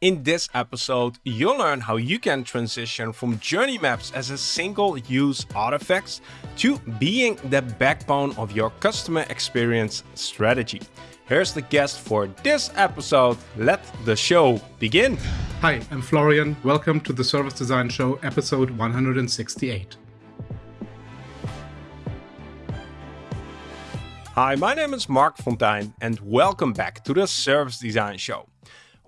In this episode, you'll learn how you can transition from journey maps as a single-use artifacts to being the backbone of your customer experience strategy. Here's the guest for this episode. Let the show begin. Hi, I'm Florian. Welcome to the Service Design Show, episode 168. Hi, my name is Marc Fonteijn and welcome back to the Service Design Show.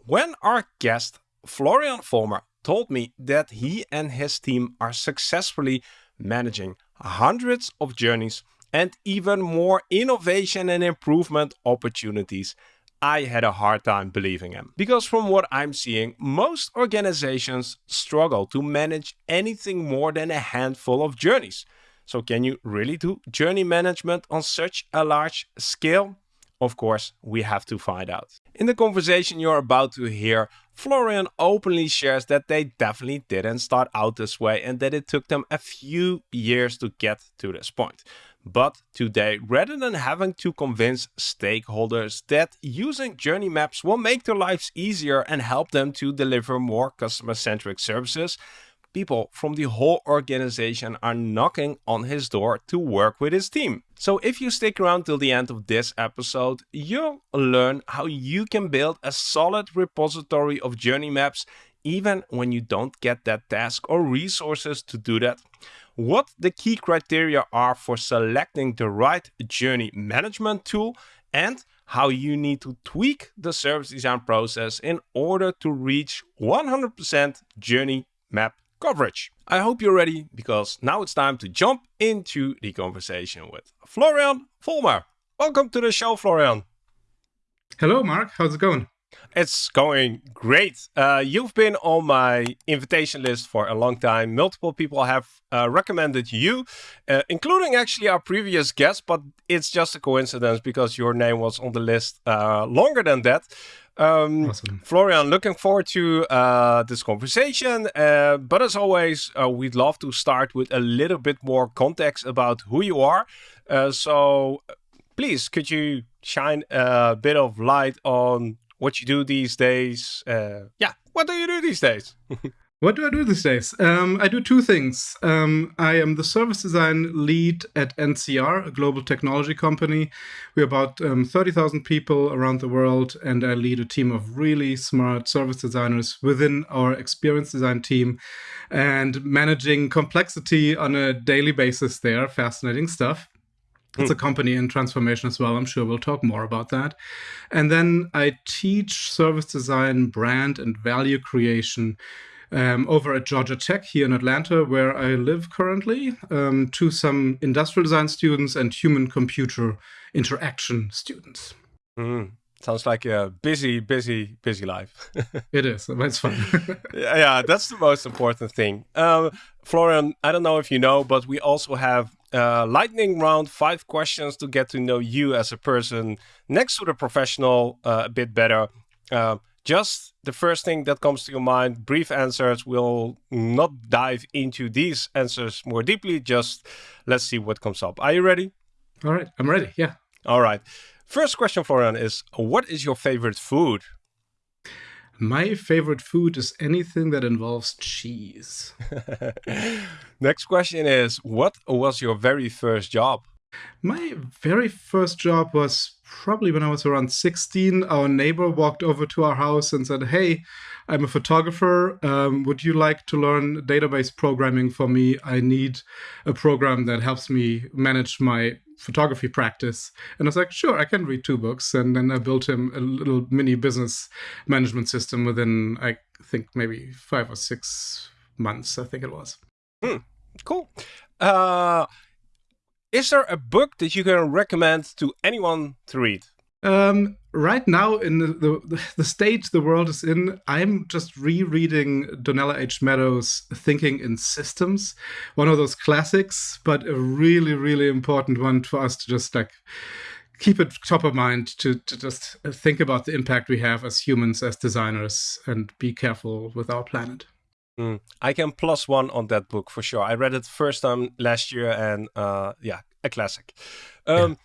When our guest Florian Vollmer told me that he and his team are successfully managing hundreds of journeys and even more innovation and improvement opportunities, I had a hard time believing him. Because from what I'm seeing, most organizations struggle to manage anything more than a handful of journeys. So can you really do journey management on such a large scale? Of course, we have to find out. In the conversation you're about to hear, Florian openly shares that they definitely didn't start out this way and that it took them a few years to get to this point. But today, rather than having to convince stakeholders that using journey maps will make their lives easier and help them to deliver more customer-centric services, people from the whole organization are knocking on his door to work with his team. So if you stick around till the end of this episode, you'll learn how you can build a solid repository of journey maps even when you don't get that task or resources to do that. What the key criteria are for selecting the right journey management tool and how you need to tweak the service design process in order to reach 100% journey map coverage. I hope you're ready because now it's time to jump into the conversation with Florian Vollmer. Welcome to the show, Florian. Hello, Marc. How's it going? It's going great. Uh, you've been on my invitation list for a long time. Multiple people have uh, recommended you, uh, including actually our previous guest, but it's just a coincidence because your name was on the list uh, longer than that. Um, awesome. Florian, looking forward to uh, this conversation. Uh, but as always, uh, we'd love to start with a little bit more context about who you are. Uh, so please, could you shine a bit of light on what you do these days? Uh, yeah, what do you do these days? What do I do these days? Um, I do two things. Um, I am the service design lead at NCR, a global technology company. We're about um, 30,000 people around the world, and I lead a team of really smart service designers within our experience design team and managing complexity on a daily basis there. Fascinating stuff. It's a hmm. company in transformation as well. I'm sure we'll talk more about that. And then I teach service design, brand, and value creation um, over at Georgia Tech here in Atlanta, where I live currently, um, to some industrial design students and human computer interaction students. Mm. Sounds like a busy, busy, busy life. it is. It's fun. yeah, that's the most important thing. Um, Florian, I don't know if you know, but we also have uh, lightning round, five questions to get to know you as a person next to the professional uh, a bit better. Uh, just the first thing that comes to your mind, brief answers. We'll not dive into these answers more deeply. Just let's see what comes up. Are you ready? All right, I'm ready. Yeah. All right. First question, Florian, is what is your favorite food? My favorite food is anything that involves cheese. Next question is what was your very first job? My very first job was probably when I was around 16. Our neighbor walked over to our house and said, Hey, I'm a photographer. Um, would you like to learn database programming for me? I need a program that helps me manage my photography practice. And I was like, Sure, I can read two books. And then I built him a little mini business management system within, I think, maybe five or six months, I think it was. Hmm, cool. Uh, is there a book that you can recommend to anyone to read? Um, right now, in the, the, the state the world is in, I'm just rereading Donella H. Meadows' Thinking in Systems, one of those classics, but a really, really important one for us to just like keep it top of mind to, to just think about the impact we have as humans, as designers, and be careful with our planet. Mm. I can plus one on that book for sure. I read it first time last year, and uh, yeah, a classic. Um, yeah.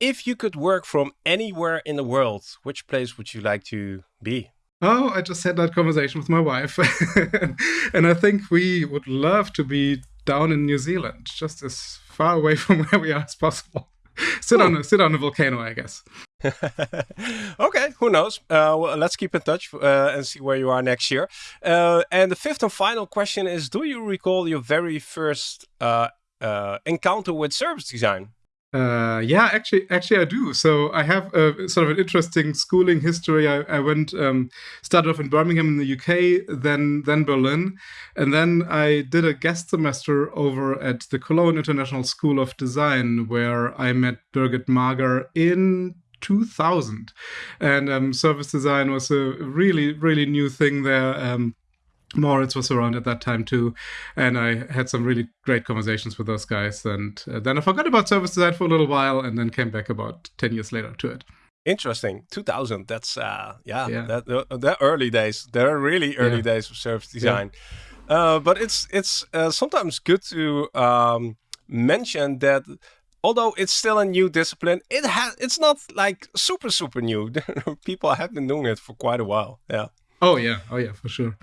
If you could work from anywhere in the world, which place would you like to be? Oh, I just had that conversation with my wife. and I think we would love to be down in New Zealand, just as far away from where we are as possible. sit on a sit on a volcano, I guess. okay, who knows? Uh, well, let's keep in touch uh, and see where you are next year. Uh, and the fifth and final question is: Do you recall your very first uh, uh, encounter with service design? Uh, yeah, actually, actually, I do. So I have a sort of an interesting schooling history. I, I went um, started off in Birmingham in the UK, then then Berlin, and then I did a guest semester over at the Cologne International School of Design, where I met Birgit Mager in 2000, and um, service design was a really really new thing there. Um, Moritz was around at that time too, and I had some really great conversations with those guys. And uh, then I forgot about service design for a little while, and then came back about ten years later to it. Interesting, 2000. That's uh, yeah, yeah. That, uh, that early days. There are really early yeah. days of service design. Yeah. Uh, but it's it's uh, sometimes good to um, mention that although it's still a new discipline, it has it's not like super super new. People have been doing it for quite a while. Yeah. Oh yeah. Oh yeah, for sure.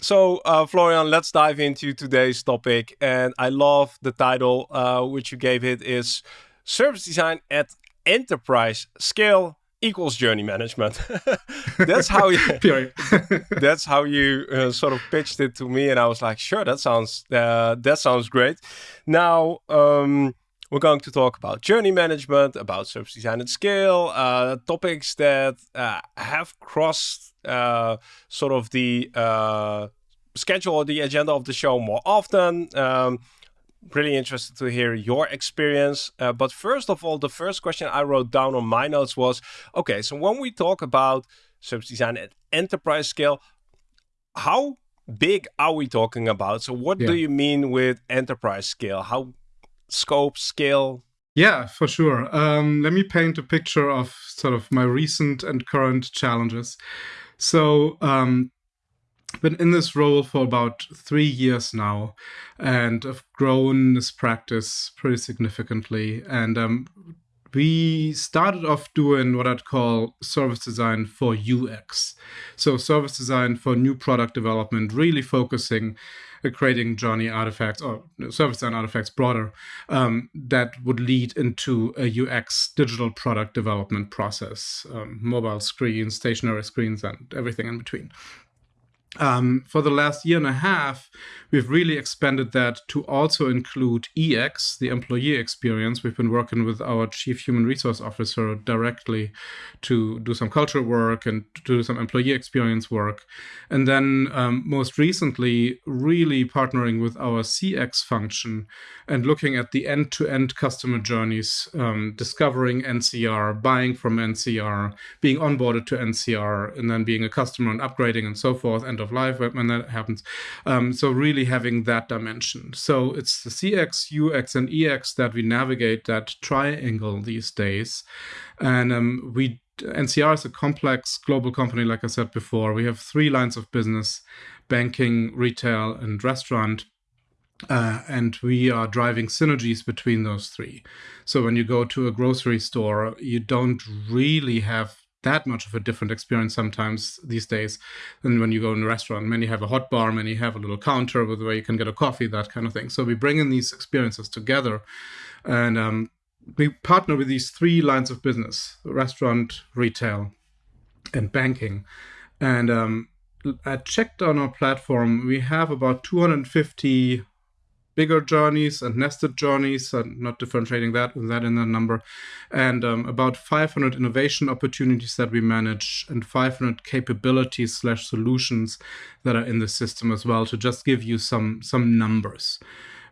So, uh, Florian, let's dive into today's topic. And I love the title uh, which you gave it is Service Design at Enterprise Scale equals journey management. that's how you that's how you uh, sort of pitched it to me, and I was like, sure, that sounds uh, that sounds great. Now um, we're going to talk about journey management, about service design at scale, uh, topics that uh, have crossed uh, sort of the uh, schedule or the agenda of the show more often. Um, really interested to hear your experience. Uh, but first of all, the first question I wrote down on my notes was, okay, so when we talk about service design at enterprise scale, how big are we talking about? So what yeah. do you mean with enterprise scale? How scope, scale? Yeah, for sure. Um, let me paint a picture of sort of my recent and current challenges. So, um, been in this role for about three years now, and I've grown this practice pretty significantly. And um, we started off doing what I'd call service design for UX. So, service design for new product development, really focusing creating journey artifacts or service design artifacts broader um, that would lead into a UX digital product development process, um, mobile screens, stationary screens, and everything in between. Um, for the last year and a half, we've really expanded that to also include EX, the employee experience. We've been working with our chief human resource officer directly to do some cultural work and to do some employee experience work. And then um, most recently, really partnering with our CX function and looking at the end to end customer journeys, um, discovering NCR, buying from NCR, being onboarded to NCR, and then being a customer and upgrading and so forth. And of life when that happens. Um, so really having that dimension. So it's the CX, UX, and EX that we navigate that triangle these days. And um, we NCR is a complex global company, like I said before. We have three lines of business banking, retail, and restaurant. Uh, and we are driving synergies between those three. So when you go to a grocery store, you don't really have that much of a different experience sometimes these days than when you go in a restaurant. Many have a hot bar, many have a little counter with where you can get a coffee, that kind of thing. So we bring in these experiences together and um, we partner with these three lines of business restaurant, retail, and banking. And um, I checked on our platform, we have about 250 bigger journeys and nested journeys, and not differentiating that that in the number, and um, about 500 innovation opportunities that we manage, and 500 capabilities slash solutions that are in the system as well. To just give you some some numbers,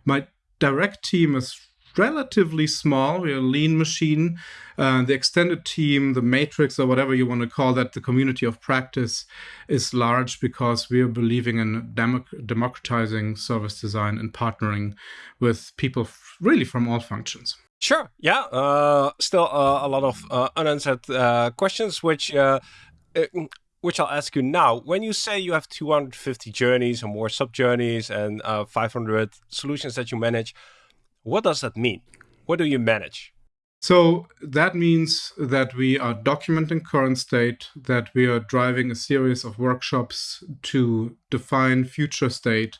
my direct team is relatively small. We're a lean machine. Uh, the extended team, the matrix, or whatever you want to call that, the community of practice is large because we are believing in democ- democratizing service design and partnering with people really from all functions. Sure. Yeah. Uh, still uh, a lot of uh, unanswered uh, questions, which uh, which I'll ask you now. When you say you have 250 journeys and more sub journeys and 500 solutions that you manage, what does that mean? What do you manage? So that means that we are documenting current state, that we are driving a series of workshops to define future state,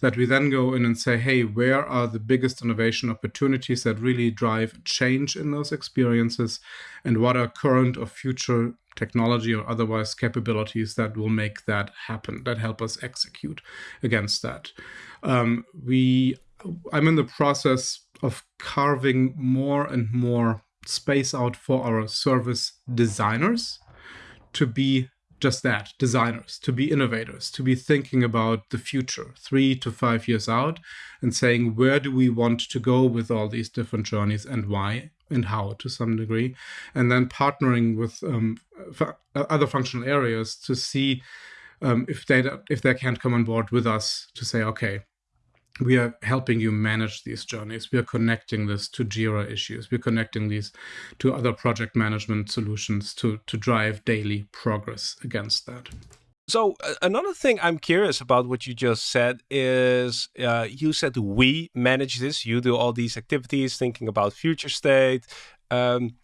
that we then go in and say, hey, where are the biggest innovation opportunities that really drive change in those experiences? And what are current or future technology or otherwise capabilities that will make that happen, that help us execute against that? Um, we I'm in the process of carving more and more space out for our service designers to be just that designers, to be innovators, to be thinking about the future three to five years out and saying, where do we want to go with all these different journeys and why and how to some degree. And then partnering with um, other functional areas to see um, if they if they can't come on board with us to say, okay, we are helping you manage these journeys. We are connecting this to Jira issues. We're connecting these to other project management solutions to, to drive daily progress against that. So uh, another thing I'm curious about what you just said is uh, you said we manage this. You do all these activities, thinking about future state. Um,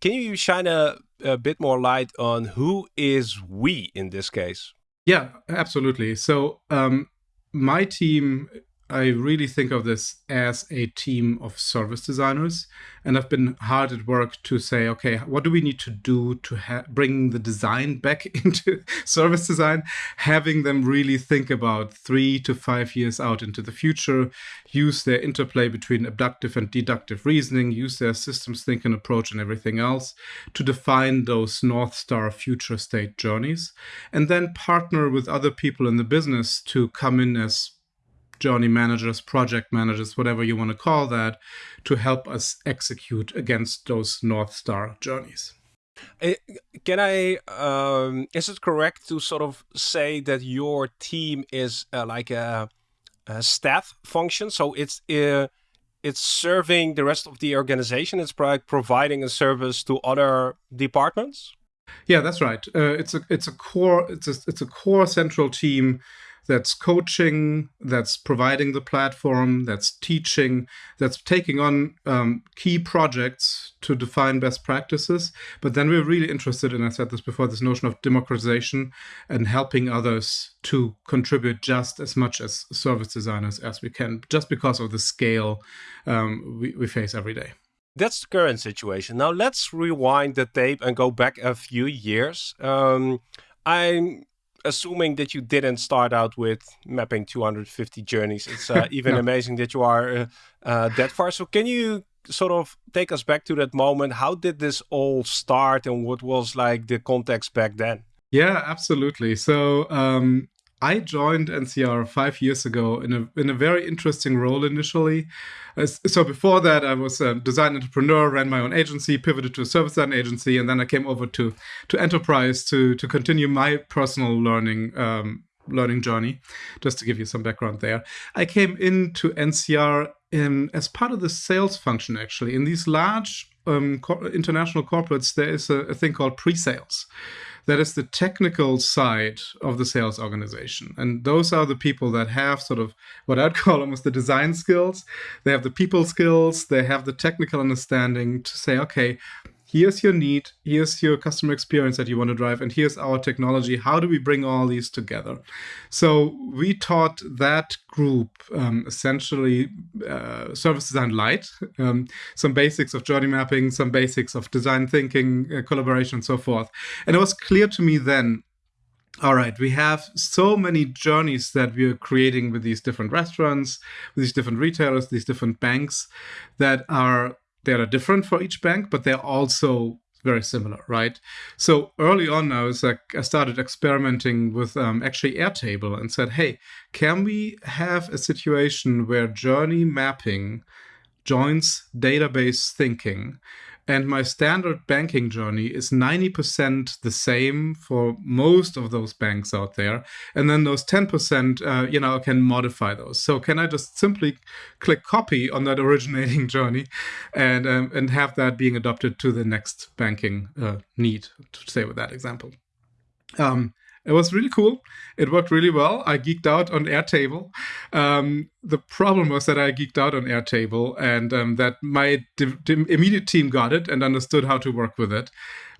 can you shine a, a bit more light on who is we in this case? Yeah, absolutely. So um, my team I really think of this as a team of service designers. And I've been hard at work to say, okay, what do we need to do to bring the design back into service design? Having them really think about three to five years out into the future, use their interplay between abductive and deductive reasoning, use their systems thinking approach and everything else to define those North Star future state journeys. And then partner with other people in the business to come in as journey managers, project managers, whatever you want to call that, to help us execute against those North Star journeys. Eh, can I, um, is it correct to sort of say that your team is uh, like a, a, staff function? So it's, uh, it's serving the rest of the organization. It's providing a service to other departments. Yeah, that's right. Uh, it's a it's a core it's a it's a core central team that's coaching, that's providing the platform, that's teaching, that's taking on um, key projects to define best practices. But then we're really interested in, I said this before, this notion of democratization and helping others to contribute just as much as service designers as we can, just because of the scale um, we, we face every day. That's the current situation. Now let's rewind the tape and go back a few years. Um, I'm assuming that you didn't start out with mapping 250 journeys. It's uh, even no. amazing that you are uh, uh, that far. So can you sort of take us back to that moment? How did this all start and what was like the context back then? Yeah, absolutely. So um, I joined NCR five years ago in a in a very interesting role initially. so before that, I was a design entrepreneur, ran my own agency, pivoted to a service design agency, and then I came over to to enterprise to to continue my personal learning um, learning journey. Just to give you some background there, I came into NCR in, as part of the sales function. Actually, in these large um, international corporates, there is a, a thing called pre-sales that is the technical side of the sales organization. And those are the people that have sort of what I'd call almost the design skills. They have the people skills, they have the technical understanding to say, okay, here's your need, here's your customer experience that you want to drive, and here's our technology. How do we bring all these together? So we taught that group um, essentially uh, service design light, um, some basics of journey mapping, some basics of design thinking, uh, collaboration, and so forth. And it was clear to me then all right, we have so many journeys that we are creating with these different restaurants, with these different retailers, these different banks that are they are different for each bank, but they're also very similar, right? So early on, I was like, I started experimenting with um, actually Airtable and said, hey, can we have a situation where journey mapping joins database thinking and my standard banking journey is 90% the same for most of those banks out there. And then those 10%, uh, you know, can modify those. So can I just simply click copy on that originating journey and, um, and have that being adopted to the next banking uh, need, to stay with that example. Um, It was really cool. It worked really well. I geeked out on Airtable. Um, the problem was that I geeked out on Airtable and um, that my immediate team got it and understood how to work with it.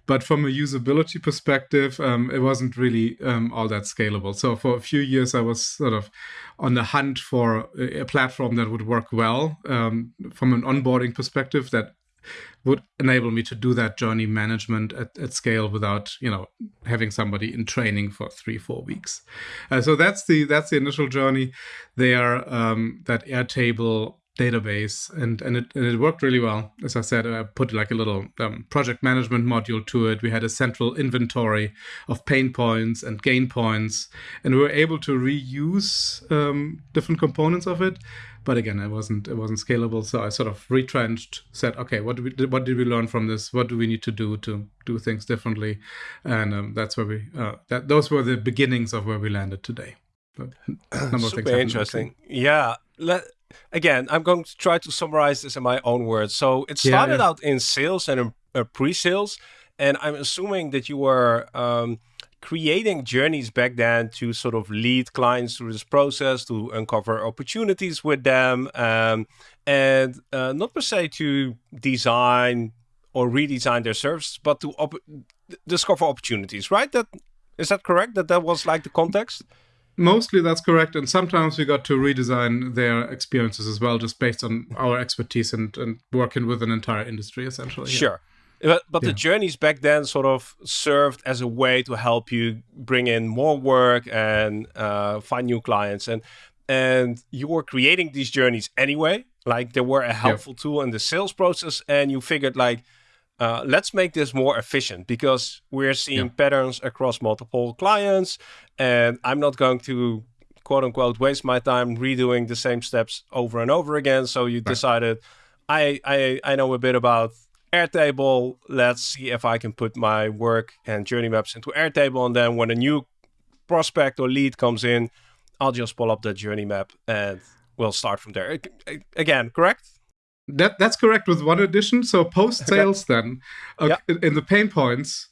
But from a usability perspective, um, it wasn't really um, all that scalable. So for a few years, I was sort of on the hunt for a, platform that would work well um, from an onboarding perspective that would enable me to do that journey management at, at scale without you know having somebody in training for three four weeks. Uh, so that's the that's the initial journey. There um, that airtable database and and it, and it worked really well. As i said i put like a little um, project management module to it. We had a central inventory of pain points and gain points and we were able to reuse um, different components of it. But again it wasn't it wasn't scalable so i sort of retrenched said okay what did we what did we learn from this? What do we need to do to do things differently? And um, that's where we uh, that those were the beginnings of where we landed today. Super interesting. Yeah. Let, again, I'm going to try to summarize this in my own words. So it started yeah, yeah. out in sales and uh, pre-sales, and I'm assuming that you were um, creating journeys back then to sort of lead clients through this process, to uncover opportunities with them, um, and uh, not per se to design or redesign their services, but to op discover opportunities. Right? That is that correct? That that was like the context mostly that's correct and sometimes we got to redesign their experiences as well just based on our expertise and, and working with an entire industry essentially sure yeah. but, but yeah. the journeys back then sort of served as a way to help you bring in more work and uh, find new clients and and you were creating these journeys anyway like they were a helpful yeah. tool in the sales process and you figured like uh, let's make this more efficient because we're seeing yeah. patterns across multiple clients and i'm not going to quote unquote waste my time redoing the same steps over and over again. So you right. decided I, I i know a bit about airtable. Let's see if i can put my work and journey maps into airtable. And then when a new prospect or lead comes in i'll just pull up the journey map and we'll start from there. Again correct that that's correct with one addition. So post sales, okay. then okay, yeah. in the pain points.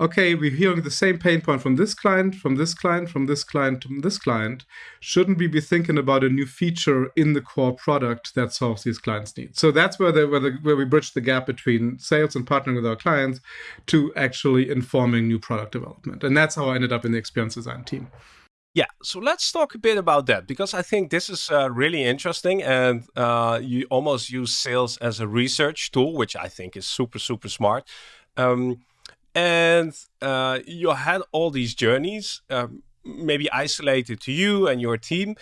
Okay, we're hearing the same pain point from this client, from this client, from this client, from this client. Shouldn't we be thinking about a new feature in the core product that solves these clients' needs? So that's where the, where, the, where we bridge the gap between sales and partnering with our clients to actually informing new product development. And that's how I ended up in the experience design team. Yeah, so let's talk a bit about that because I think this is uh, really interesting and uh, you almost use sales as a research tool, which I think is super, super smart. Um, and uh, you had all these journeys, um, maybe isolated to you and your team.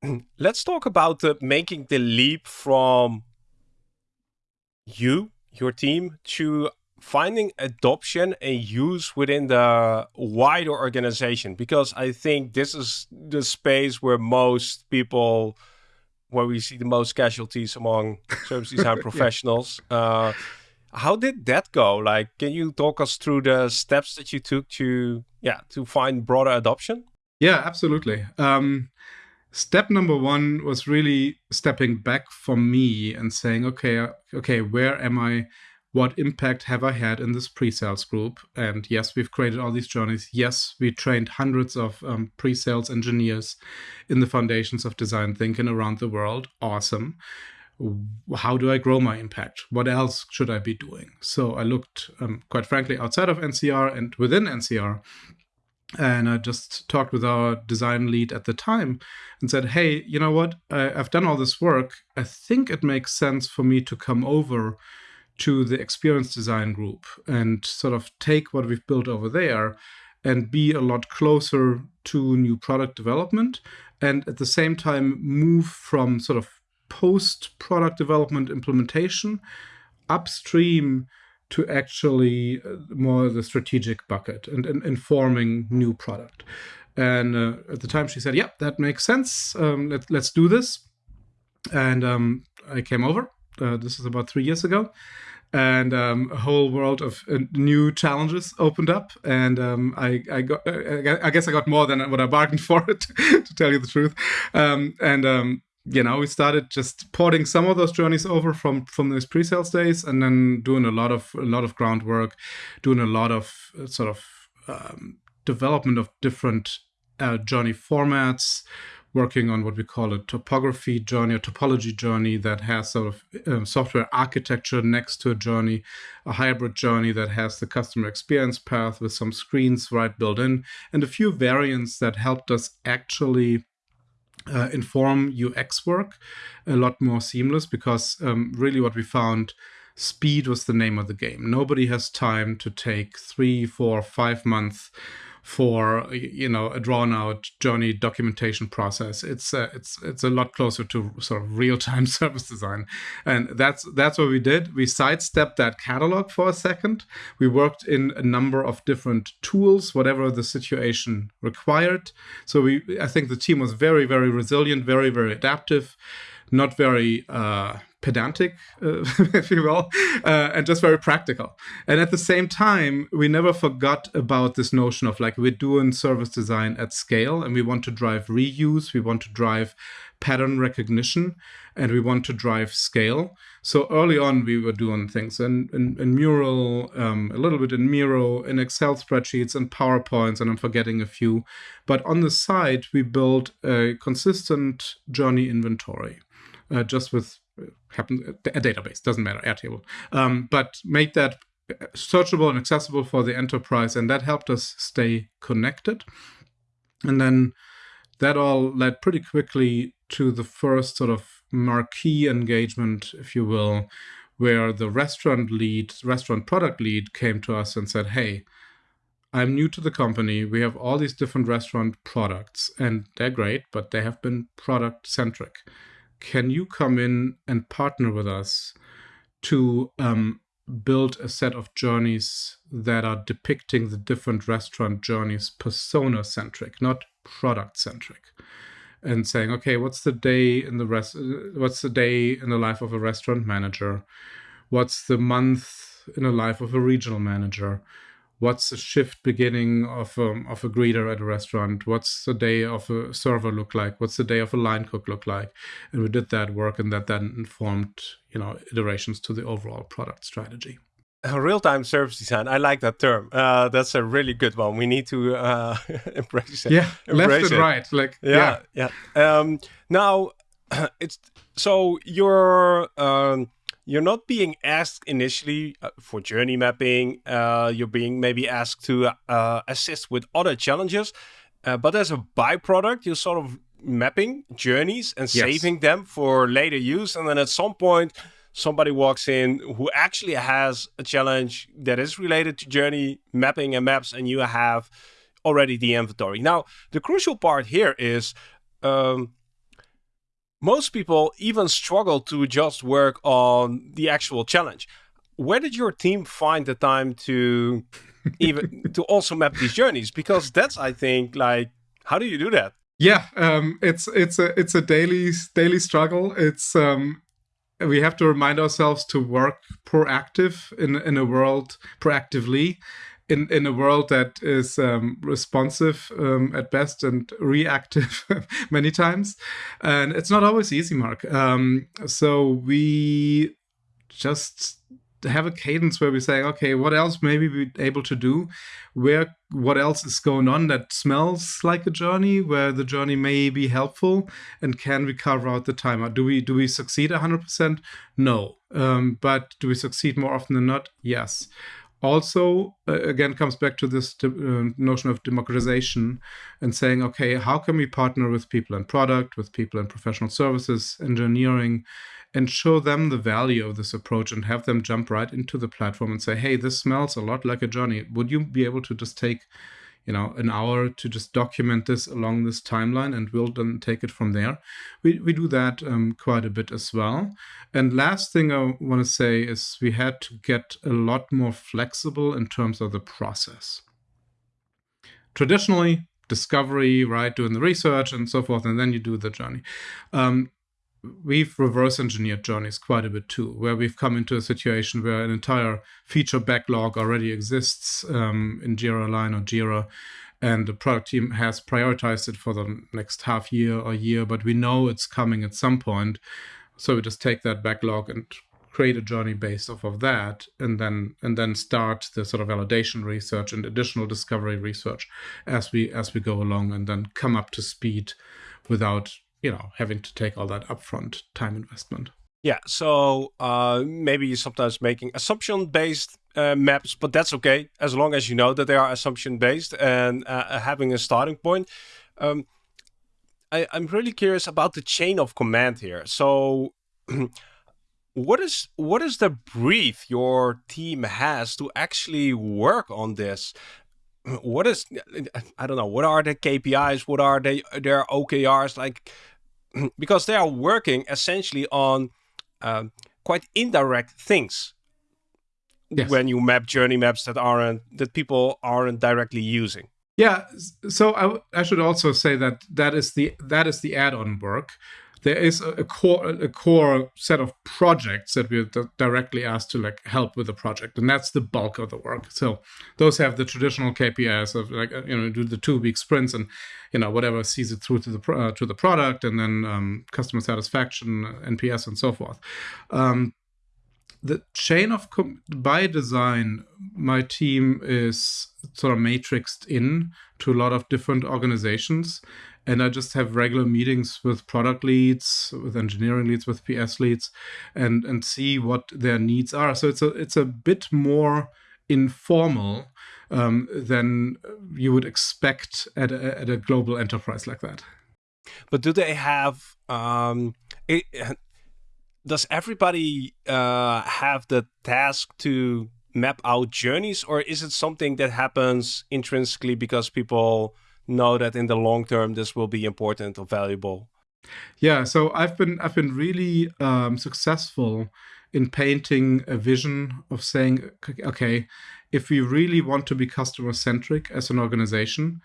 let's talk about the, making the leap from you, your team, to finding adoption and use within the wider organization because I think this is the space where most people where we see the most casualties among service design professionals. yeah. uh, how did that go? Like, can you talk us through the steps that you took to, yeah, to find broader adoption? Yeah, absolutely. Um, step number one was really stepping back from me and saying, okay, okay, where am I? What impact have I had in this pre-sales group? And yes, we've created all these journeys. Yes, we trained hundreds of um, pre-sales engineers in the foundations of design thinking around the world. Awesome. How do I grow my impact? What else should I be doing? So I looked, um, quite frankly, outside of NCR and within NCR. And I just talked with our design lead at the time and said, Hey, you know what? I, I've done all this work. I think it makes sense for me to come over to the experience design group and sort of take what we've built over there and be a lot closer to new product development and at the same time move from sort of post product development implementation upstream to actually uh, more the strategic bucket and, and informing new product. And uh, at the time she said yeah that makes sense. Um, let, let's do this. And um, i came over uh, this is about three years ago. And um, a whole world of uh, new challenges opened up. And um, I, I, got uh, I guess I got more than what I bargained for it to tell you the truth. Um, and um, you know we started just porting some of those journeys over from from those pre-sales days and then doing a lot of a lot of groundwork doing a lot of uh, sort of um, development of different uh, journey formats, working on what we call a topography journey, a topology journey that has sort of um, software architecture next to a journey, a hybrid journey that has the customer experience path with some screens right built in, and a few variants that helped us actually uh, inform UX work a lot more seamless because um, really what we found speed was the name of the game. Nobody has time to take three, four, five months for you know a drawn out journey documentation process. It's uh, it's it's a lot closer to sort of real time service design. And that's that's what we did. We sidestepped that catalog for a second. We worked in a number of different tools whatever the situation required. So we i think the team was very very resilient very very adaptive not very uh, pedantic, uh, if you will, uh, and just very practical. And at the same time, we never forgot about this notion of like we're doing service design at scale and we want to drive reuse, we want to drive pattern recognition, and we want to drive scale. So early on, we were doing things in, in, in Mural, um, a little bit in Miro, in Excel spreadsheets, and PowerPoints, and I'm forgetting a few. But on the side, we built a consistent journey inventory. Uh, just with happen a database doesn't matter airtable. Um, but make that searchable and accessible for the enterprise and that helped us stay connected. And then that all led pretty quickly to the first sort of marquee engagement if you will where the restaurant lead restaurant product lead came to us and said hey i'm new to the company. We have all these different restaurant products and they're great but they have been product centric can you come in and partner with us to um, build a set of journeys that are depicting the different restaurant journeys persona centric, not product centric? And saying, okay, what's the day in the rest? What's the day in the life of a restaurant manager? What's the month in the life of a regional manager? What's the shift beginning of um, of a greeter at a restaurant? What's the day of a server look like? What's the day of a line cook look like? And we did that work and that then informed you know iterations to the overall product strategy. Real-time service design i like that term. Uh, that's a really good one. We need to uh, embrace it. Yeah embrace left and it. right like yeah yeah, yeah. Um, now it's so you're um, you're not being asked initially uh, for journey mapping. Uh, you're being maybe asked to uh, assist with other challenges, uh, but as a byproduct, you're sort of mapping journeys and yes. saving them for later use. And then at some point, somebody walks in who actually has a challenge that is related to journey mapping and maps, and you have already the inventory. Now, the crucial part here is. Um, most people even struggle to just work on the actual challenge. Where did your team find the time to even to also map these journeys? Because that's, I think, like, how do you do that? Yeah, um, it's it's a it's a daily daily struggle. It's um, we have to remind ourselves to work proactive in in a world proactively in in a world that is um, responsive um, at best and reactive many times, and it's not always easy, Marc. Um, so we just have a cadence where we say, okay, what else maybe we able to do? Where what else is going on that smells like a journey, where the journey may be helpful, and can we carve out the timer? Do we do we succeed hundred percent? No, um, but do we succeed more often than not? Yes also uh, again comes back to this uh, notion of democratization and saying okay how can we partner with people in product with people in professional services engineering and show them the value of this approach and have them jump right into the platform and say hey this smells a lot like a journey. Would you be able to just take you know an hour to just document this along this timeline and we'll then take it from there. We, we do that um, quite a bit as well. And last thing i want to say is we had to get a lot more flexible in terms of the process. Traditionally discovery right doing the research and so forth and then you do the journey. Um, we've reverse engineered journeys quite a bit too, where we've come into a situation where an entire feature backlog already exists um, in Jira Align or Jira, and the product team has prioritized it for the next half year or year, but we know it's coming at some point. So we just take that backlog and create a journey based off of that and then and then start the sort of validation research and additional discovery research as we as we go along and then come up to speed without you know having to take all that upfront time investment yeah so uh, maybe sometimes making assumption based uh, maps but that's okay as long as you know that they are assumption based and uh, having a starting point um, I, i'm really curious about the chain of command here so what is what is the brief your team has to actually work on this? What is I don't know. What are the KPIs? What are they their OKRs like? Because they are working essentially on um, quite indirect things yes. when you map journey maps that aren't that people aren't directly using. Yeah, so I, I should also say that that is the that is the add-on work there is a, core a core set of projects that we're directly asked to like help with the project, and that's the bulk of the work. So those have the traditional KPIs of like uh, you know do the two week sprints and you know whatever sees it through to the uh, to the product, and then um, customer satisfaction, NPS, and so forth. Um, the chain of by design, my team is sort of matrixed in to a lot of different organizations and I just have regular meetings with product leads, with engineering leads, with PS leads, and and see what their needs are. So it's a it's a bit more informal um, than you would expect at a, at a global enterprise like that. But do they have? Um, it, does everybody uh, have the task to map out journeys, or is it something that happens intrinsically because people know that in the long term this will be important or valuable? Yeah, so I've been I've been really um, successful in painting a vision of saying, okay, if we really want to be customer centric as an organization,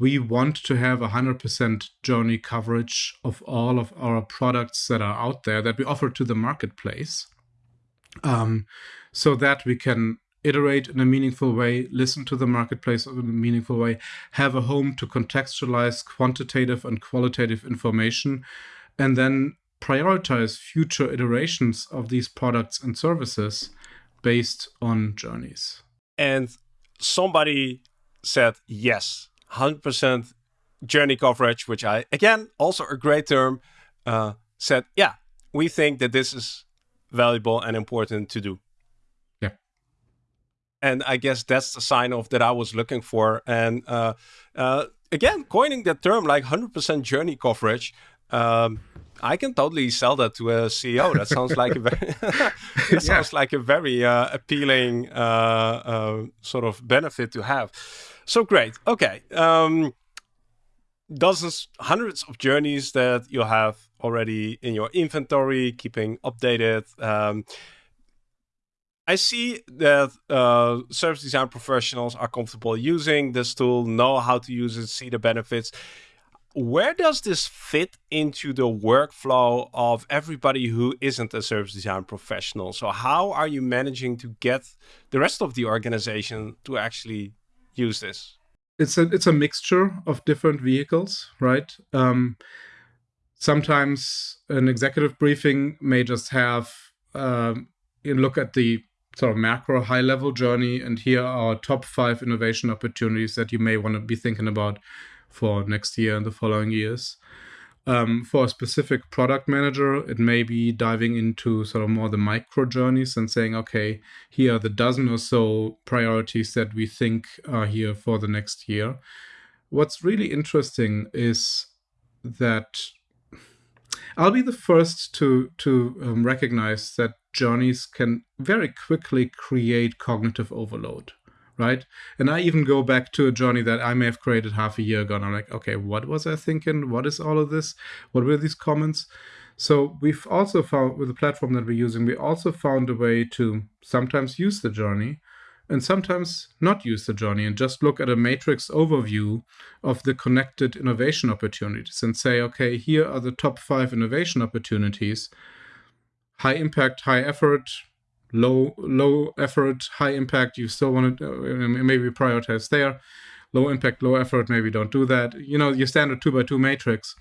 we want to have 100% journey coverage of all of our products that are out there that we offer to the marketplace um, so that we can iterate in a meaningful way, listen to the marketplace in a meaningful way, have a home to contextualize quantitative and qualitative information, and then prioritize future iterations of these products and services based on journeys. And somebody said, yes, 100% journey coverage, which I, again, also a great term, uh, said, yeah, we think that this is valuable and important to do and I guess that's the sign of that I was looking for. And uh, uh, again, coining that term like 100% journey coverage, um, I can totally sell that to a CEO. That sounds like a very, it sounds like a very uh, appealing uh, uh, sort of benefit to have. So great. Okay. Um, dozens, hundreds of journeys that you have already in your inventory, keeping updated. Um, I see that uh, service design professionals are comfortable using this tool, know how to use it, see the benefits. Where does this fit into the workflow of everybody who isn't a service design professional? So, how are you managing to get the rest of the organization to actually use this? It's a it's a mixture of different vehicles, right? Um, sometimes an executive briefing may just have um, you look at the sort of macro high level journey. And here are top five innovation opportunities that you may want to be thinking about for next year and the following years. Um, for a specific product manager, it may be diving into sort of more the micro journeys and saying, okay, here are the dozen or so priorities that we think are here for the next year. What's really interesting is that I'll be the first to to um, recognize that journeys can very quickly create cognitive overload, right? And I even go back to a journey that I may have created half a year ago, and I'm like, okay, what was I thinking? What is all of this? What were these comments? So we've also found with the platform that we're using, we also found a way to sometimes use the journey and sometimes not use the journey and just look at a matrix overview of the connected innovation opportunities and say, okay, here are the top five innovation opportunities. High impact, high effort, low low effort, high impact. You still want to uh, maybe prioritize there. Low impact, low effort. Maybe don't do that. You know your standard two by two matrix,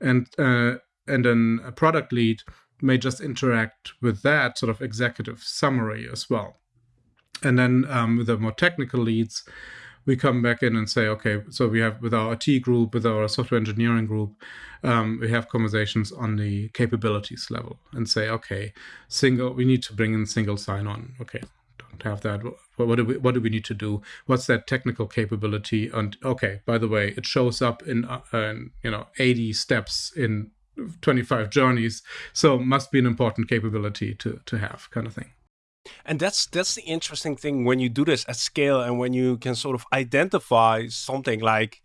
and uh, and then a product lead may just interact with that sort of executive summary as well. And then um, the more technical leads, we come back in and say, okay, so we have with our IT group, with our software engineering group, um, we have conversations on the capabilities level and say, okay, single, we need to bring in single sign-on. Okay, don't have that. What, do we What do we need to do? What's that technical capability? And okay, by the way, it shows up in, uh, in you know 80 steps in 25 journeys, so must be an important capability to to have, kind of thing. And that's that's the interesting thing when you do this at scale and when you can sort of identify something like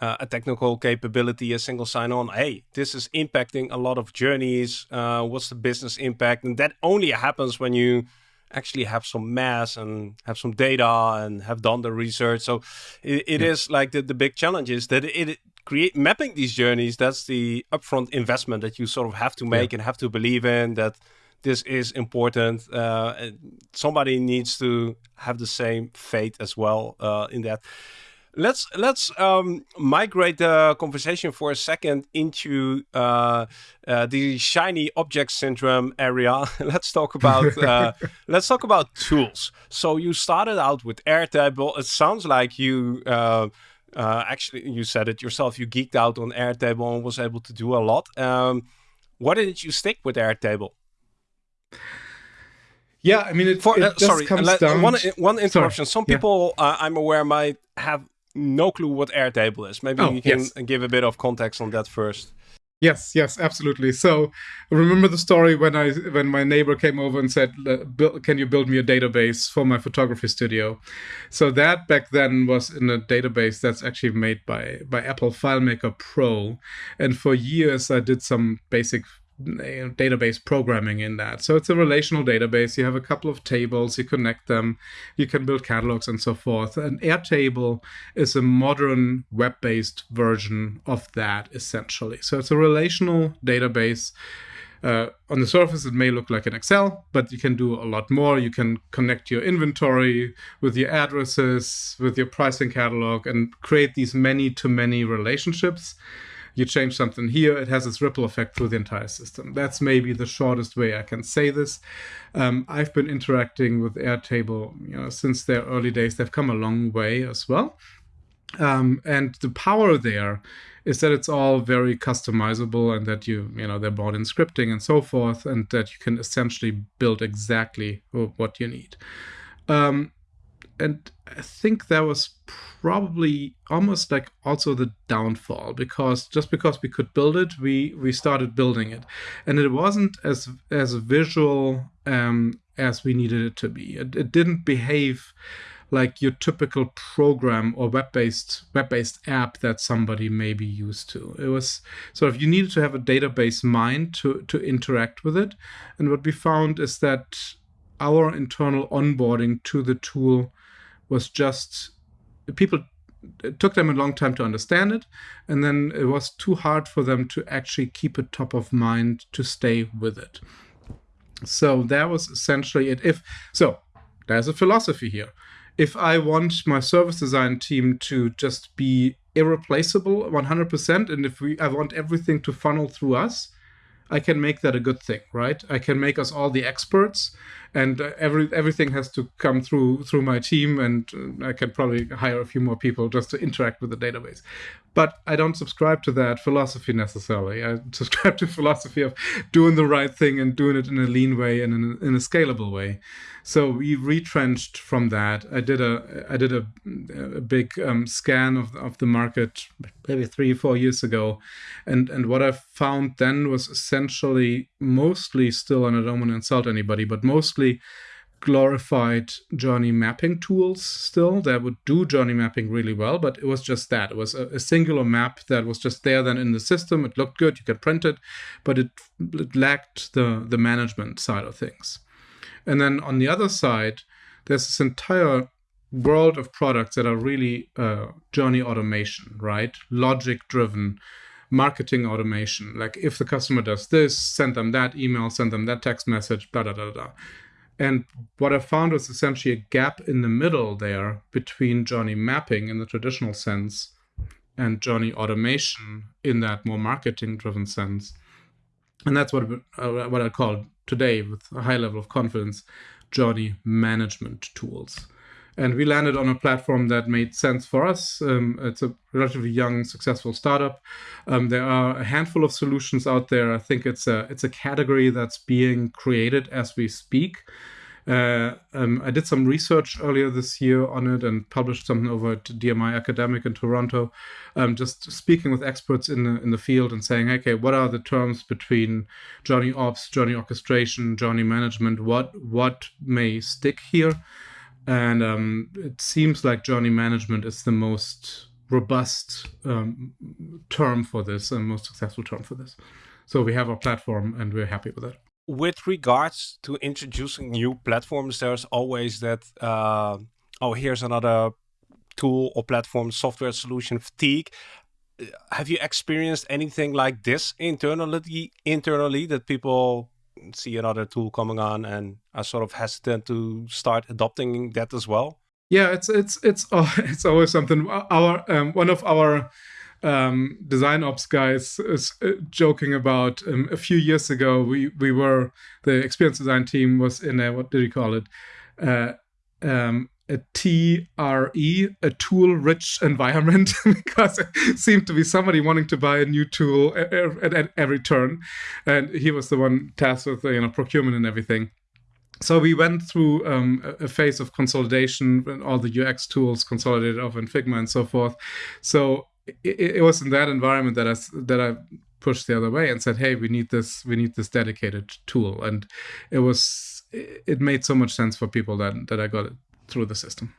uh, a technical capability, a single sign-on. Hey, this is impacting a lot of journeys. Uh, what's the business impact? And that only happens when you actually have some mass and have some data and have done the research. So it, it yeah. is like the, the big challenge is that it, it create mapping these journeys. That's the upfront investment that you sort of have to make yeah. and have to believe in that this is important. Uh, somebody needs to have the same fate as well uh, in that. Let's let's um, migrate the conversation for a second into uh, uh the shiny object syndrome area. let's talk about uh, let's talk about tools. So you started out with Airtable. It sounds like you. Uh, actually, you said it yourself. You geeked out on Airtable and was able to do a lot. Um, why didn't you stick with Airtable? Yeah, I mean, it, For, it uh, sorry, down. One, one interruption. Sorry. Some people, yeah. uh, I'm aware, might have no clue what Airtable is. Maybe oh, you can yes. give a bit of context on that first. Yes, yes, absolutely. So, remember the story when I when my neighbor came over and said, "Can you build me a database for my photography studio?" So that back then was in a database that's actually made by by Apple FileMaker Pro, and for years I did some basic database programming in that. So it's a relational database. You have a couple of tables, you connect them, you can build catalogs and so forth. And Airtable is a modern web based version of that essentially. So it's a relational database. Uh, on the surface, it may look like an Excel, but you can do a lot more. You can connect your inventory with your addresses, with your pricing catalog, and create these many to many relationships you change something here, it has its ripple effect through the entire system. That's maybe the shortest way I can say this. Um, I've been interacting with Airtable you know, since their early days. They've come a long way as well. Um, and the power there is that it's all very customizable and that you you know they're bought in scripting and so forth and that you can essentially build exactly what you need um, and I think that was probably almost like also the downfall because just because we could build it, we we started building it, and it wasn't as as visual um, as we needed it to be. It, it didn't behave like your typical program or web-based web-based app that somebody may be used to. It was sort of you needed to have a database mind to to interact with it, and what we found is that our internal onboarding to the tool was just people it took them a long time to understand it and then it was too hard for them to actually keep it top of mind to stay with it. So that was essentially it. If so there's a philosophy here. If i want my service design team to just be irreplaceable 100% and if we i want everything to funnel through us I can make that a good thing, right? I can make us all the experts, and uh, every everything has to come through through my team, and uh, I can probably hire a few more people just to interact with the database. But I don't subscribe to that philosophy necessarily. I subscribe to philosophy of doing the right thing and doing it in a lean way and in a, in a scalable way. So we retrenched from that. I did a I did a, a big um, scan of of the market maybe three four years ago, and and what I found then was essentially mostly still, and I don't want to insult anybody, but mostly glorified journey mapping tools still that would do journey mapping really well, but it was just that. It was a, a, singular map that was just there then in the system. It looked good, you could print it, but it, it lacked the, the management side of things. And then on the other side, there's this entire world of products that are really uh, journey automation, right? Logic driven marketing automation. Like if the customer does this, send them that email, send them that text message, blah, blah, blah, blah. And what I found was essentially a gap in the middle there between journey mapping in the traditional sense and journey automation in that more marketing driven sense. And that's what uh, what I call today, with a high level of confidence, journey management tools. And we landed on a platform that made sense for us. Um, it's a relatively young, successful startup. Um, there are a handful of solutions out there. I think it's a it's a category that's being created as we speak. Uh, um, I did some research earlier this year on it and published something over at DMI Academic in Toronto, um, just speaking with experts in the in the field and saying, okay, what are the terms between journey ops, journey orchestration, journey management? What what may stick here? And um, it seems like journey management is the most robust um, term for this and most successful term for this. So we have our platform and we're happy with it with regards to introducing new platforms, there's always that, uh, oh, here's another tool or platform software solution fatigue. Have you experienced anything like this internally, internally that people see another tool coming on and are sort of hesitant to start adopting that as well? Yeah, it's it's it's oh, it's always something. Our um, one of our um, design ops guys is uh, joking about um, a few years ago we we were the experience design team was in a what did you call it uh, um, a TRE, a tool rich environment, because it seemed to be somebody wanting to buy a new tool at, at, every turn. And he was the one tasked with you know procurement and everything. So we went through um, a phase of consolidation, and all the UX tools consolidated over in Figma and so forth. So it, it, was in that environment that I that I pushed the other way and said, "Hey, we need this. We need this dedicated tool." And it was it made so much sense for people that that I got it through the system.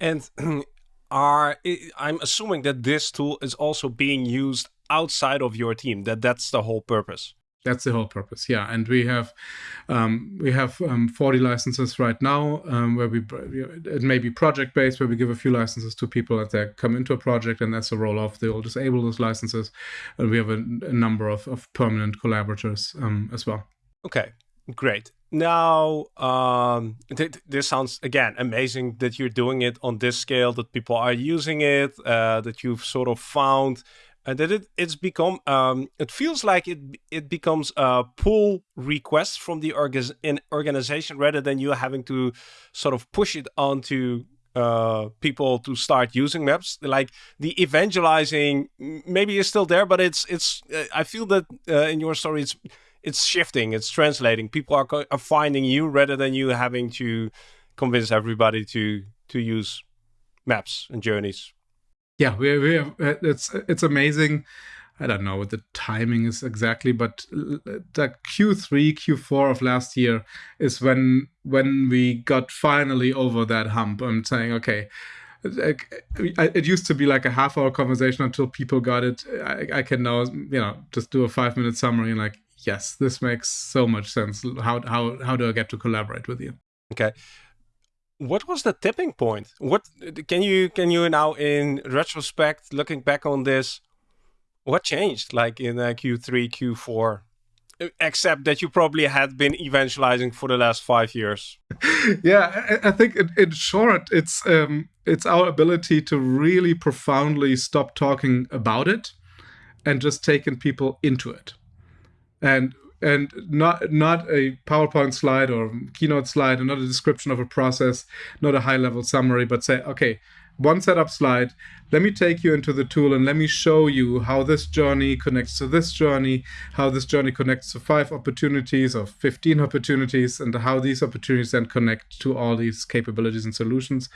And are I'm assuming that this tool is also being used outside of your team. That that's the whole purpose. That's the whole purpose, yeah. And we have um, we have um, 40 licenses right now, um, where we it may be project based, where we give a few licenses to people as they come into a project, and that's a roll off, they will disable those licenses. And we have a, a number of, of permanent collaborators um, as well. Okay, great. Now, um, th this sounds again amazing that you're doing it on this scale, that people are using it, uh, that you've sort of found and that it it's become um, it feels like it it becomes a pull request from the organization rather than you having to sort of push it onto uh, people to start using maps. Like the evangelizing maybe is still there, but it's it's uh, I feel that uh, in your story it's it's shifting, it's translating. People are are finding you rather than you having to convince everybody to to use maps and journeys yeah, we we uh, it's it's amazing. I don't know what the timing is exactly, but the Q3, Q4 of last year is when when we got finally over that hump. I'm saying, okay, it used to be like a half hour conversation until people got it. I, I can now, you know, just do a five minute summary and like, yes, this makes so much sense. How how how do I get to collaborate with you? Okay what was the tipping point? What can you can you now in retrospect, looking back on this, what changed like in uh, Q3, Q4? Except that you probably had been evangelizing for the last five years. yeah, I, I think in, in, short, it's um, it's our ability to really profoundly stop talking about it and just taking people into it. And and not not a PowerPoint slide or keynote slide, and not a description of a process, not a high level summary, but say, okay, one setup slide. Let me take you into the tool and let me show you how this journey connects to this journey, how this journey connects to five opportunities or 15 opportunities, and how these opportunities then connect to all these capabilities and solutions.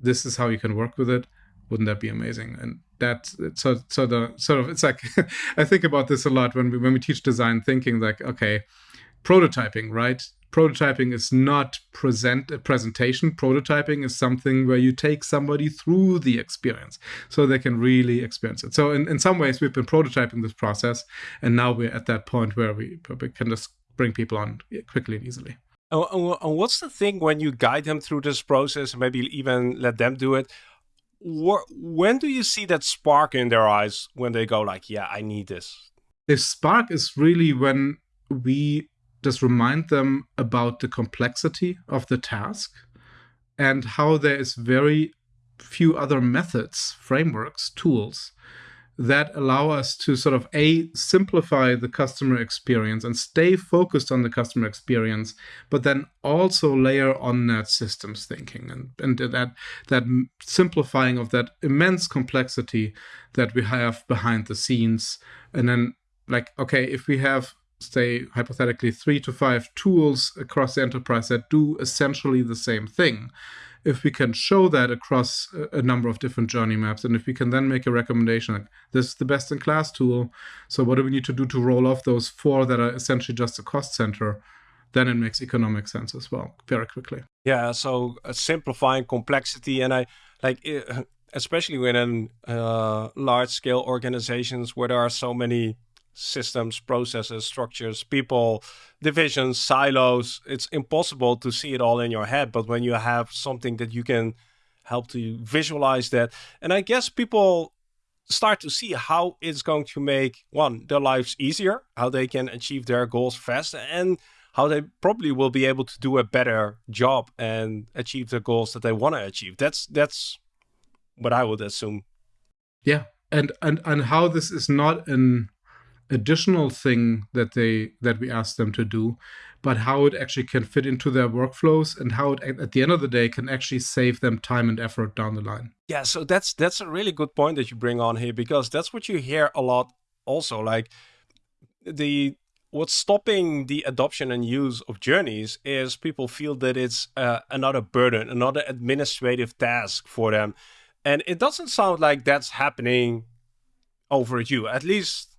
This is how you can work with it. Wouldn't that be amazing? And that's so so the sort of it's like I think about this a lot when we when we teach design thinking like okay prototyping right? Prototyping is not present a presentation. Prototyping is something where you take somebody through the experience so they can really experience it. So in, in some ways we've been prototyping this process and now we're at that point where we, we can just bring people on quickly and easily. And what's the thing when you guide them through this process maybe even let them do it when do you see that spark in their eyes when they go like, yeah, I need this? The spark is really when we just remind them about the complexity of the task and how there is very few other methods, frameworks, tools that allow us to sort of a simplify the customer experience and stay focused on the customer experience but then also layer on that systems thinking and, and that that simplifying of that immense complexity that we have behind the scenes. And then like okay if we have say hypothetically three to five tools across the enterprise that do essentially the same thing if we can show that across a number of different journey maps, and if we can then make a recommendation like this is the best in class tool, so what do we need to do to roll off those four that are essentially just a cost center? Then it makes economic sense as well, very quickly. Yeah, so uh, simplifying complexity, and I like, especially within uh, large scale organizations where there are so many systems, processes, structures, people, divisions, silos. It's impossible to see it all in your head. But when you have something that you can help to visualize that, and I guess people start to see how it's going to make one their lives easier, how they can achieve their goals faster, and how they probably will be able to do a better job and achieve the goals that they want to achieve. That's that's what I would assume. Yeah, and and and how this is not an additional thing that they that we ask them to do but how it actually can fit into their workflows and how it at the end of the day can actually save them time and effort down the line. Yeah so that's that's a really good point that you bring on here because that's what you hear a lot also like the what's stopping the adoption and use of journeys is people feel that it's uh, another burden another administrative task for them. And it doesn't sound like that's happening over you at least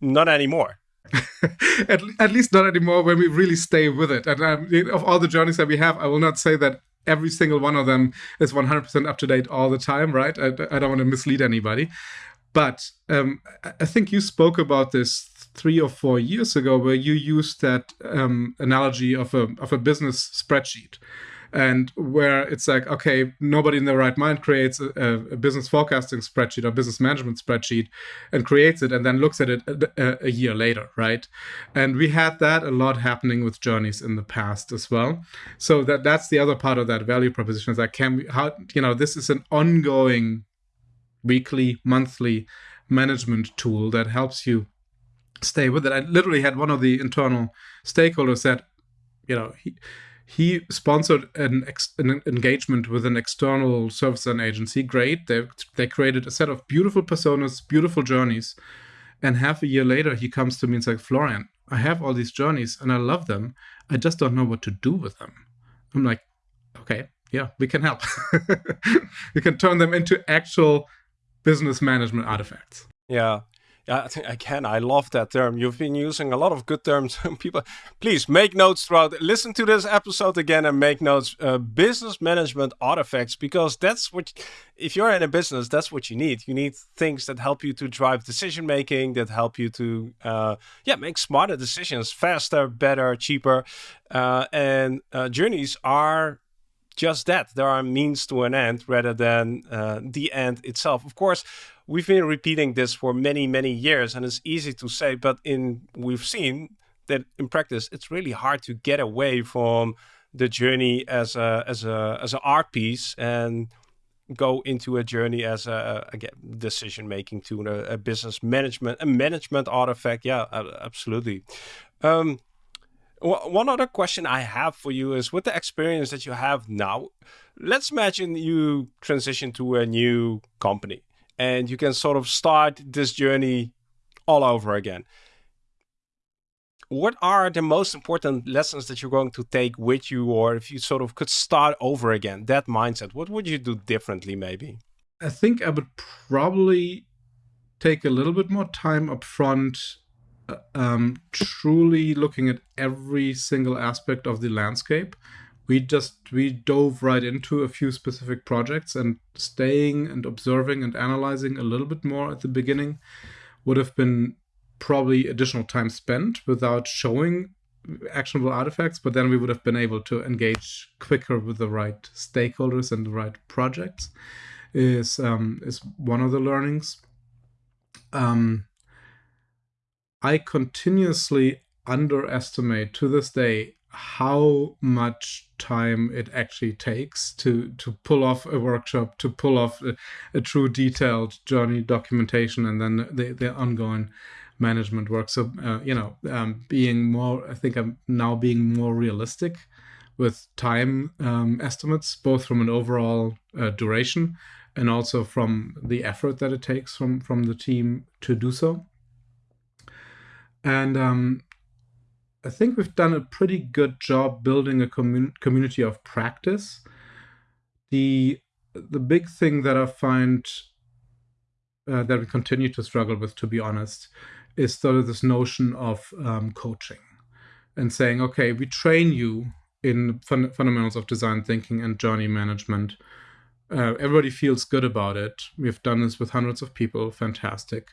not anymore. at, at least not anymore when we really stay with it. And um, of all the journeys that we have, I will not say that every single one of them is 100% up to date all the time, right? I, I don't want to mislead anybody. But um, I think you spoke about this three or four years ago, where you used that um, analogy of a of a business spreadsheet and where it's like, okay, nobody in their right mind creates a, a, business forecasting spreadsheet or business management spreadsheet and creates it and then looks at it a, a, year later, right? And we had that a lot happening with journeys in the past as well. So that that's the other part of that value proposition is can we, how, you know, this is an ongoing weekly, monthly management tool that helps you stay with it. I literally had one of the internal stakeholders that, you know, he, he sponsored an, an, engagement with an external service and agency. Great. They, they created a set of beautiful personas, beautiful journeys. And half a year later, he comes to me and says, Florian, I have all these journeys and I love them. I just don't know what to do with them. I'm like, okay, yeah, we can help. we can turn them into actual business management artifacts. Yeah. Think again, I love that term. You've been using a lot of good terms. People, please make notes throughout. Listen to this episode again and make notes. Uh, business management artifacts, because that's what, if you're in a business, that's what you need. You need things that help you to drive decision making, that help you to, uh, yeah, make smarter decisions, faster, better, cheaper. Uh, and uh, journeys are just that. There are means to an end rather than uh, the end itself. Of course we've been repeating this for many, many years, and it's easy to say, but in we've seen that in practice, it's really hard to get away from the journey as a as a as an art piece and go into a journey as a again decision making to a, a business management a management artifact. Yeah, absolutely. Um, one other question I have for you is with the experience that you have now, let's imagine you transition to a new company and you can sort of start this journey all over again. What are the most important lessons that you're going to take with you, or if you sort of could start over again, that mindset, what would you do differently, maybe? I think I would probably take a little bit more time up front, uh, um, truly looking at every single aspect of the landscape we just we dove right into a few specific projects and staying and observing and analyzing a little bit more at the beginning would have been probably additional time spent without showing actionable artifacts but then we would have been able to engage quicker with the right stakeholders and the right projects is um, is one of the learnings. Um, i continuously underestimate to this day how much time it actually takes to to pull off a workshop, to pull off a, a true detailed journey documentation, and then the, the ongoing management work. So uh, you know, um, being more, I think I'm now being more realistic with time um, estimates, both from an overall uh, duration and also from the effort that it takes from from the team to do so. And um, I think we've done a pretty good job building a commun community of practice. The the big thing that I find uh, that we continue to struggle with, to be honest, is sort of this notion of um, coaching and saying, okay, we train you in fun fundamentals of design thinking and journey management. Uh, everybody feels good about it. We've done this with hundreds of people, fantastic.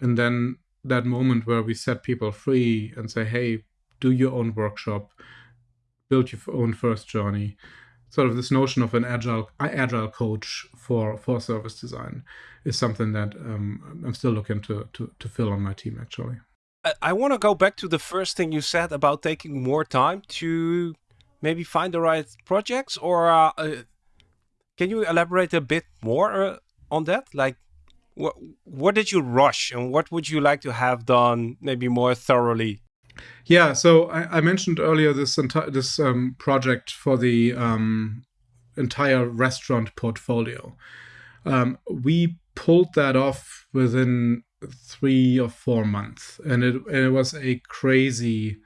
And then that moment where we set people free and say, hey, do your own workshop, build your own first journey. Sort of this notion of an agile agile coach for for service design is something that um, I'm still looking to, to to fill on my team actually. I, want to go back to the first thing you said about taking more time to maybe find the right projects, or uh, uh, can you elaborate a bit more uh, on that? Like, what what did you rush, and what would you like to have done maybe more thoroughly yeah, so I, I mentioned earlier this this um, project for the um, entire restaurant portfolio. Um, we pulled that off within three or four months, and it and it was a crazy,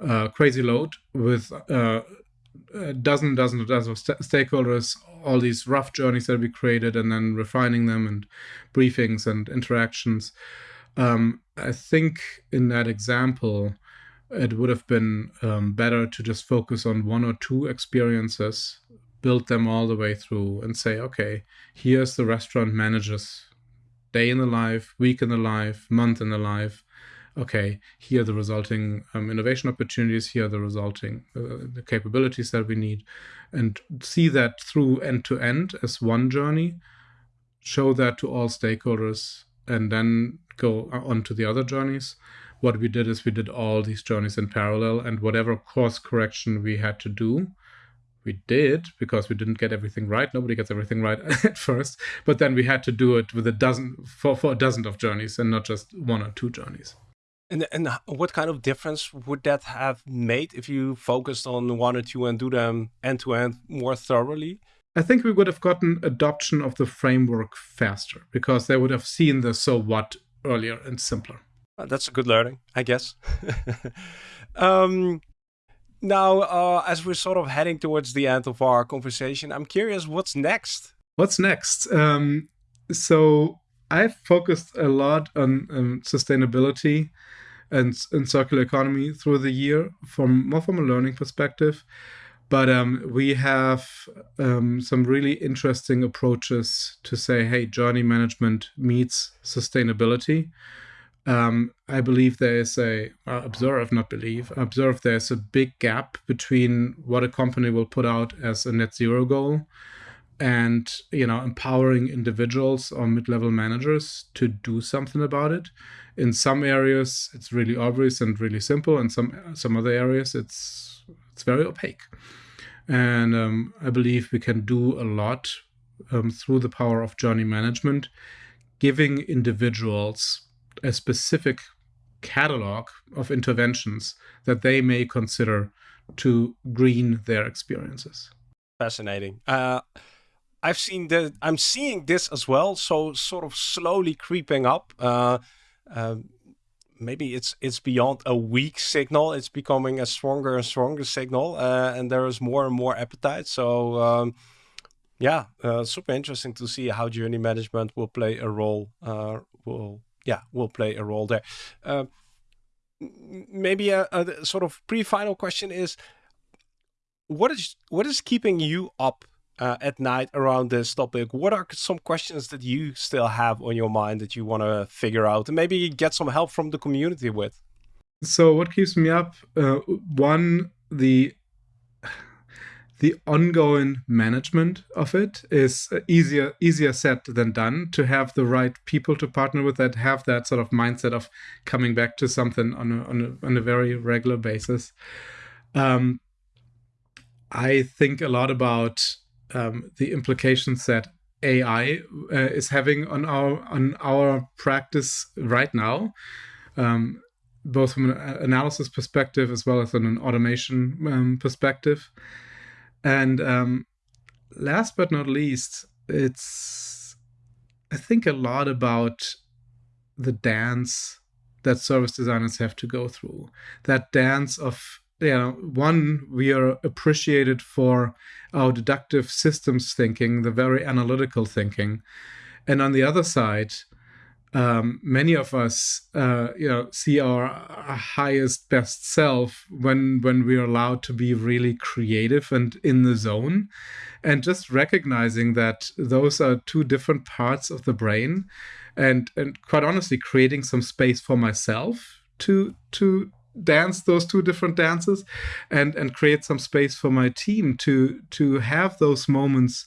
uh, crazy load with uh, a dozen, dozen, dozen of st stakeholders, all these rough journeys that we created, and then refining them and briefings and interactions. Um, I think in that example, it would have been um, better to just focus on one or two experiences, build them all the way through, and say, okay, here's the restaurant manager's day in the life, week in the life, month in the life. Okay, here are the resulting um, innovation opportunities, here are the resulting uh, the capabilities that we need, and see that through end to end as one journey, show that to all stakeholders, and then go on to the other journeys. What we did is we did all these journeys in parallel and whatever course correction we had to do we did because we didn't get everything right. Nobody gets everything right at first but then we had to do it with a dozen for, for a dozen of journeys and not just one or two journeys. And and what kind of difference would that have made if you focused on one or two and do them end to end more thoroughly? I think we would have gotten adoption of the framework faster because they would have seen the so what earlier and simpler. Well, that's a good learning, I guess. um, now, uh, as we're sort of heading towards the end of our conversation, I'm curious what's next? What's next? Um, so I've focused a lot on um, sustainability and, and circular economy through the year from more from a learning perspective. But um, we have um, some really interesting approaches to say, hey, journey management meets sustainability. Um, I believe there is a uh, observe, not believe, observe there's a big gap between what a company will put out as a net zero goal and you know empowering individuals or mid-level managers to do something about it in some areas it's really obvious and really simple and some some other areas it's it's very opaque and um, I believe we can do a lot um, through the power of journey management, giving individuals a specific catalog of interventions that they may consider to green their experiences. Fascinating. Uh, I've seen that. I'm seeing this as well. So sort of slowly creeping up. Uh, uh, maybe it's it's beyond a weak signal. It's becoming a stronger and stronger signal, uh, and there is more and more appetite. So um, yeah, uh, super interesting to see how journey management will play a role. Uh, will yeah will play a role there. Uh, maybe a, a sort of pre-final question is, what is what is keeping you up uh, at night around this topic, what are some questions that you still have on your mind that you want to figure out and maybe get some help from the community with? So, what keeps me up? Uh, one, the the ongoing management of it is easier easier said than done to have the right people to partner with that have that sort of mindset of coming back to something on a, on a, on a very regular basis Um, I think a lot about um, the implications that AI uh, is having on our on our practice right now, um, both from an analysis perspective as well as an automation um, perspective. And um, last but not least, it's I think a lot about the dance that service designers have to go through. That dance of you know, one, we are appreciated for our deductive systems thinking, the very analytical thinking. And on the other side, um, many of us, uh, you know, see our, highest best self when when we're allowed to be really creative and in the zone, and just recognizing that those are two different parts of the brain, and and quite honestly, creating some space for myself to to dance those two different dances and and create some space for my team to to have those moments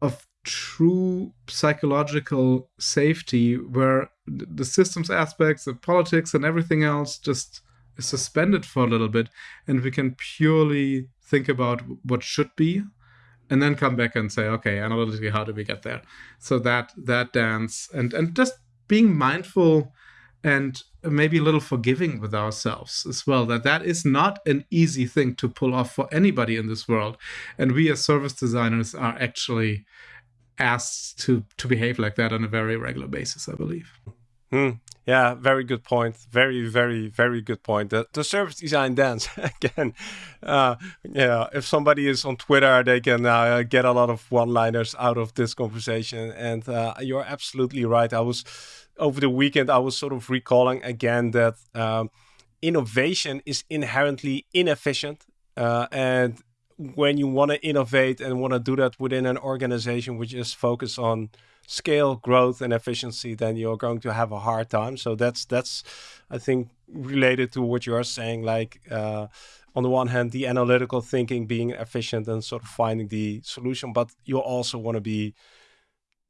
of true psychological safety where the systems aspects the politics and everything else just is suspended for a little bit and we can purely think about what should be and then come back and say okay analytically how do we get there? So that that dance and and just being mindful and maybe a little forgiving with ourselves as well that that is not an easy thing to pull off for anybody in this world and we as service designers are actually asked to to behave like that on a very regular basis i believe hmm. Yeah very good point. Very very very good point. The, the service design dance again uh, yeah if somebody is on twitter they can uh, get a lot of one liners out of this conversation. And uh, you're absolutely right. I was over the weekend, I was sort of recalling again that um, innovation is inherently inefficient. Uh, and when you want to innovate and want to do that within an organization which is focused on scale, growth, and efficiency, then you're going to have a hard time. So that's that's I think related to what you are saying. Like uh, on the one hand, the analytical thinking, being efficient, and sort of finding the solution, but you also want to be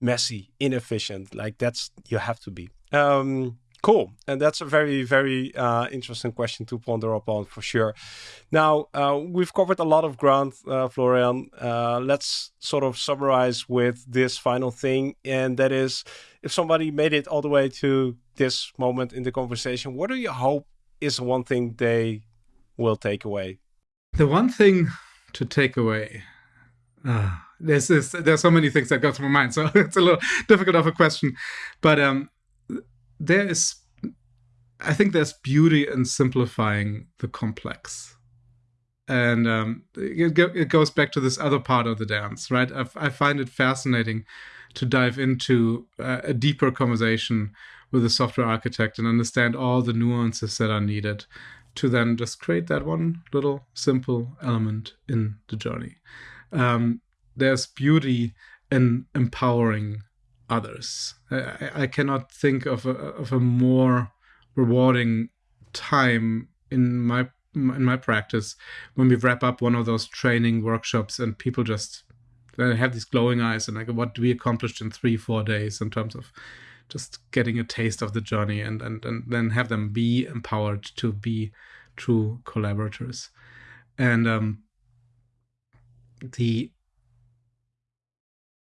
messy, inefficient. Like that's you have to be. Um, cool, and that's a very very uh, interesting question to ponder upon for sure. Now uh, we've covered a lot of ground, uh, Florian. Uh, let's sort of summarize with this final thing, and that is, if somebody made it all the way to this moment in the conversation, what do you hope is one thing they will take away? The one thing to take away. Uh, there's this, there's so many things that go through my mind, so it's a little difficult of a question. But um, there is, I think, there's beauty in simplifying the complex, and um, it, it goes back to this other part of the dance, right? I, I find it fascinating to dive into uh, a deeper conversation with a software architect and understand all the nuances that are needed to then just create that one little simple element in the journey. Um, there's beauty in empowering others. I, I cannot think of a, of a more rewarding time in my in my practice when we wrap up one of those training workshops and people just they have these glowing eyes and like what do we accomplished in three four days in terms of just getting a taste of the journey and and, and then have them be empowered to be true collaborators and um the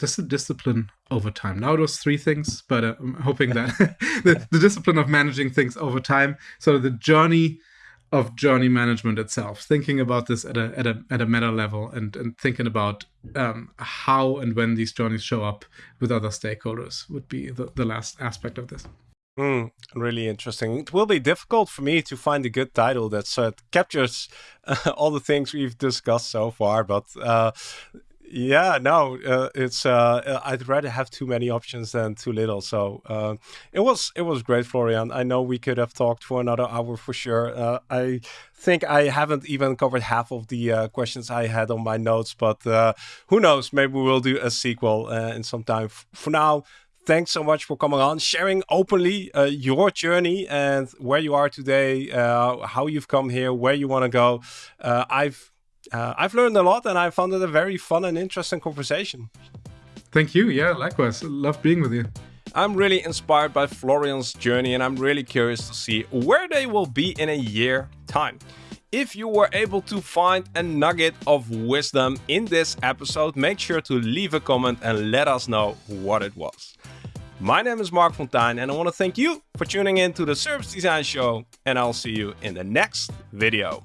just the discipline over time. Now those three things, but uh, I'm hoping that the, the discipline of managing things over time. So the journey of journey management itself, thinking about this at a at a at a meta level, and and thinking about um, how and when these journeys show up with other stakeholders would be the, the last aspect of this. Mm, really interesting. It will be difficult for me to find a good title that uh, captures uh, all the things we've discussed so far, but uh, yeah, no, uh, it's. Uh, uh, I'd rather have too many options than too little. So uh, it was it was great, Florian. I know we could have talked for another hour for sure. Uh, I think I haven't even covered half of the uh, questions I had on my notes, but who knows? Maybe we'll do a sequel in some time. For now, thanks so much for coming on, sharing openly uh, your journey and where you are today, uh, how you've come here, where you want to go. Uh, I've uh, I've learned a lot and I found it a very fun and interesting conversation. Thank you. Yeah, likewise. Love being with you. I'm really inspired by Florian's journey and I'm really curious to see where they will be in a year time. If you were able to find a nugget of wisdom in this episode, make sure to leave a comment and let us know what it was. My name is Marc Fonteijn and I want to thank you for tuning in to the Service Design Show and I'll see you in the next video.